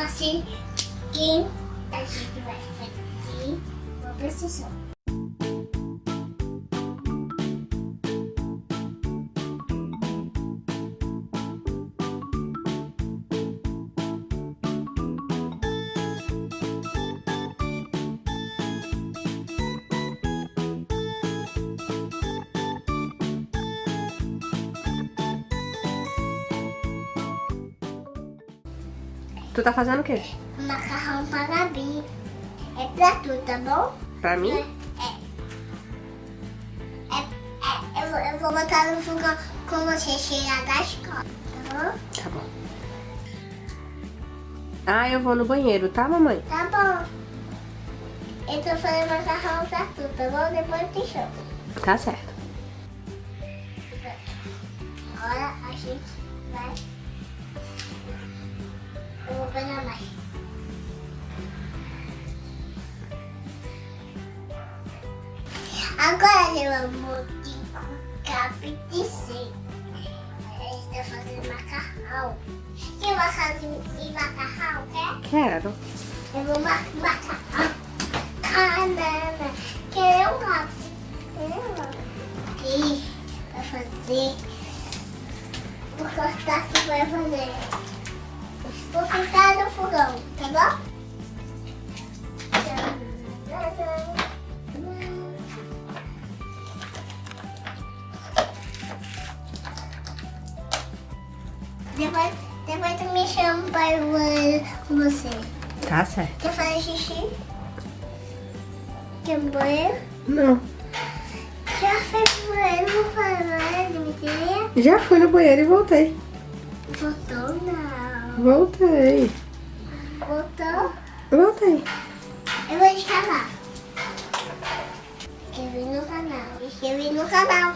assim que a gente vai fazer uma precisão. Tu tá fazendo o quê? Macarrão para a Gabi. É pra tu, tá bom? Pra mim? É. É, é, eu, vou- eu vou botar no fogão quando você chegar da escola, tá bom? Tá bom. Ah, eu vou no banheiro, tá, mamãe? Tá bom. Eu tô fazendo macarrão pra tu, tá bom? Depois eu te chamo. Tá certo. Agora a gente vai. Agora eu vou de capitice. A gente tá fazendo macarrão. Quer macarrão e macarrão, quer? Quero. Eu vou mar macarrão. Banana. Quer um lápis? Aqui, vai fazer. Vou cortar aqui vai fazer. Vou ficar no fogão, tá bom? Depois, depois tu me chama para ir no banheiro com você. Tá certo. Quer fazer xixi? Quer no banheiro? Não. Já foi pro banheiro, não foi no banheiro, Dimitria? Já fui no banheiro e voltei. Voltou não. Voltei. Voltou? Voltei. Eu vou te chamar. Inscrever no canal. Inscrever no canal.